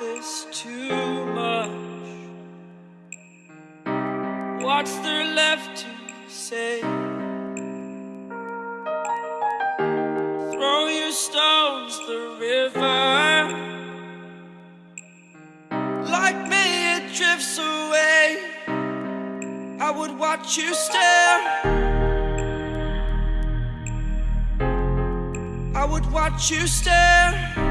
this too much? What's there left to say? Throw your stones the river. Like me, it drifts away. I would watch you stare. I would watch you stare.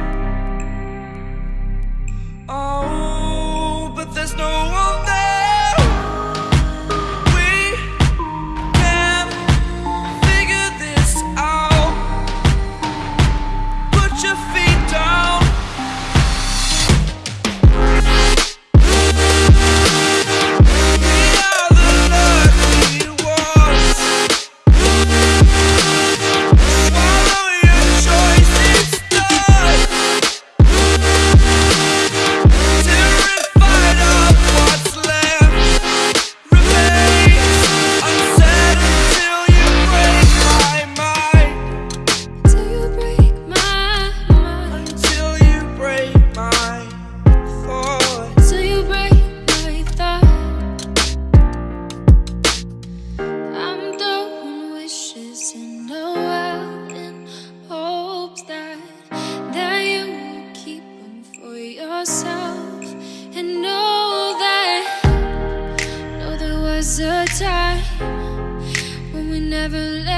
And know that know there was a time when we never let.